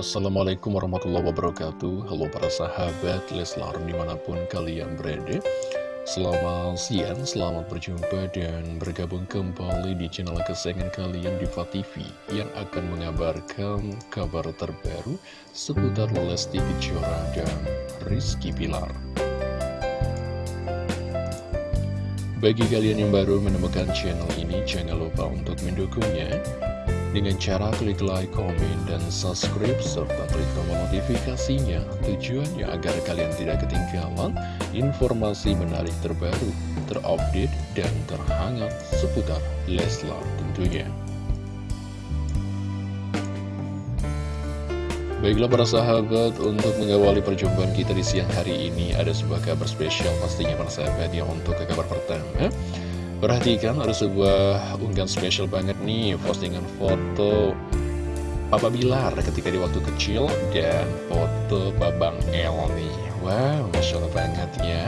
Assalamualaikum warahmatullahi wabarakatuh. Halo para sahabat Leslar di mana pun kalian berada. Selamat siang, selamat berjumpa dan bergabung kembali di channel kesayangan kalian Diva TV Yang akan mengabarkan kabar terbaru seputar Lesti Kejora dan Rizky Pilar Bagi kalian yang baru menemukan channel ini, jangan lupa untuk mendukungnya dengan cara klik like, komen, dan subscribe, serta klik tombol notifikasinya. Tujuannya agar kalian tidak ketinggalan informasi menarik terbaru, terupdate, dan terhangat seputar Leslar tentunya. Baiklah para sahabat, untuk mengawali perjumpaan kita di siang hari ini, ada sebuah kabar spesial pastinya para sahabat yang untuk ke kabar pertama. Perhatikan ada sebuah unggahan spesial banget nih Postingan foto Papa Bilar ketika di waktu kecil Dan foto Babang El nih. Wow, Masya Allah banget ya.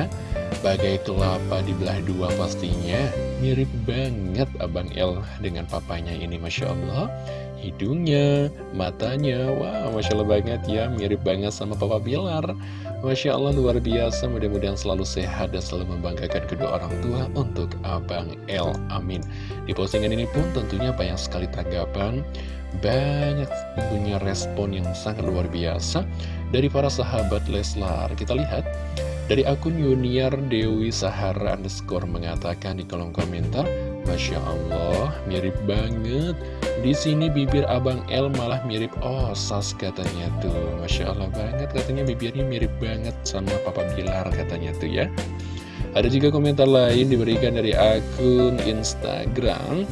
Bagai kelapa di belah dua pastinya Mirip banget Abang El dengan papanya ini Masya Allah. Hidungnya, matanya Wow, Masya Allah banget ya Mirip banget sama Papa Bilar Masya Allah luar biasa. Mudah-mudahan selalu sehat dan selalu membanggakan kedua orang tua untuk Abang El Amin. Di postingan ini pun tentunya banyak sekali tanggapan. Banyak punya respon yang sangat luar biasa Dari para sahabat Leslar. Kita lihat dari akun Yuniar Dewi Sahara underscore mengatakan di kolom komentar Masya Allah mirip banget. Di sini bibir Abang El malah mirip Osas katanya tuh. Masya Allah banget katanya bibirnya mirip banget sama Papa Bilar katanya tuh ya. Ada juga komentar lain diberikan dari akun Instagram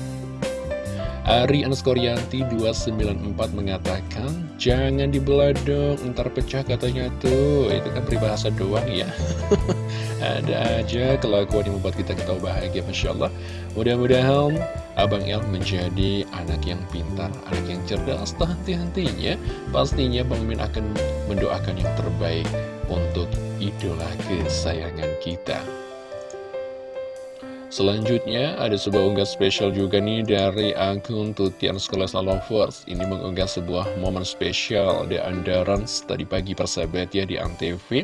Ari Anskoryanti 294 mengatakan Jangan dibelah dong, ntar pecah katanya tuh. Itu kan peribahasa doang ya. Ada aja kelakuan yang membuat kita ketawa bahagia Masya Allah. Mudah-mudahan Abang El menjadi anak yang pintar, anak yang cerdas. Henti-hentinya Pastinya Bang Min akan mendoakan yang terbaik Untuk idola kesayangan kita Selanjutnya ada sebuah unggah spesial juga nih dari akun Tutian Sekolah Lovers. Ini mengunggah sebuah momen spesial di Andarans tadi pagi persahabat ya di Antv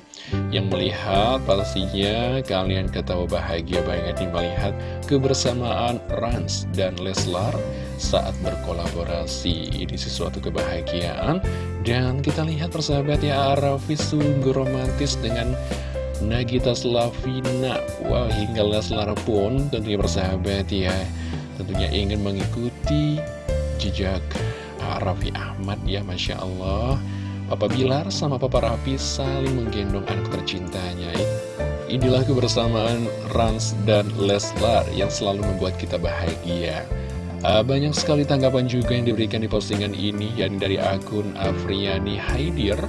Yang melihat pastinya kalian ketawa bahagia banget nih melihat kebersamaan Rans dan Leslar saat berkolaborasi. Ini sesuatu kebahagiaan. Dan kita lihat persahabat ya Arafi sungguh romantis dengan Nagita Slavina Wow hingga Leslar pun tentunya bersahabat ya. Tentunya ingin mengikuti jejak Raffi Ahmad ya Masya Allah. Papa Bilar sama Papa Raffi saling menggendong anak tercintanya. Inilah kebersamaan Rans dan Leslar yang selalu membuat kita bahagia. Ah, banyak sekali tanggapan juga yang diberikan di postingan ini yang dari akun Afriani Haidir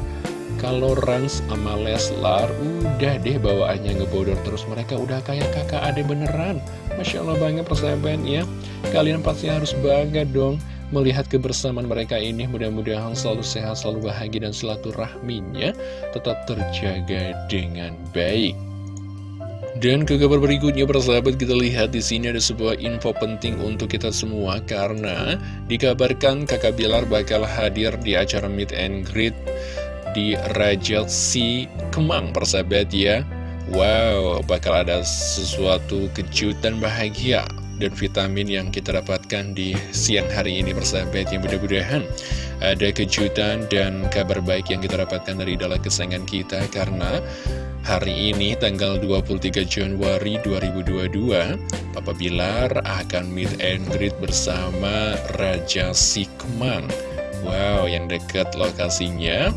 kalau Rans sama Leslar udah deh bawaannya ngebodor terus mereka. Udah kayak kakak adik beneran. Masya Allah banget persahabat ya Kalian pasti harus bangga dong melihat kebersamaan mereka ini. Mudah-mudahan selalu sehat, selalu bahagia dan silaturahminya tetap terjaga dengan baik. Dan ke kabar berikutnya persahabat kita lihat di sini ada sebuah info penting untuk kita semua. Karena dikabarkan kakak Bilar bakal hadir di acara meet and greet di Raja Si Kemang persahabat ya. Wow, bakal ada sesuatu kejutan bahagia dan vitamin yang kita dapatkan di siang hari ini persahabat yang mudah-mudahan ada kejutan dan kabar baik yang kita dapatkan dari dalam kesayangan kita karena hari ini tanggal 23 Januari 2022 Papa Bilar akan meet and greet bersama Raja Sikman Wow yang dekat lokasinya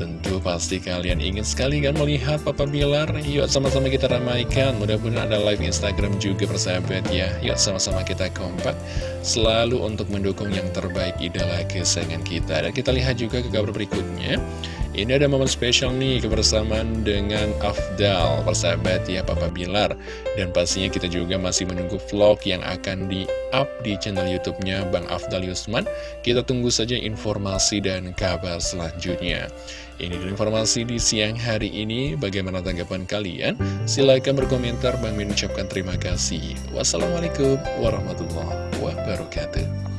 Tentu pasti kalian ingin sekali kan melihat Papa Bilar Yuk sama-sama kita ramaikan Mudah-mudahan ada live Instagram juga persahabat ya Yuk sama-sama kita kompak Selalu untuk mendukung yang terbaik idola kesayangan kita Dan kita lihat juga ke kabar berikutnya ini ada momen spesial nih kebersamaan dengan Afdal, persahabat ya Papa Bilar. Dan pastinya kita juga masih menunggu vlog yang akan di-up di channel YouTube-nya Bang Afdal Yusman. Kita tunggu saja informasi dan kabar selanjutnya. Ini informasi di siang hari ini. Bagaimana tanggapan kalian? Silahkan berkomentar. Bang Min ucapkan terima kasih. Wassalamualaikum warahmatullahi wabarakatuh.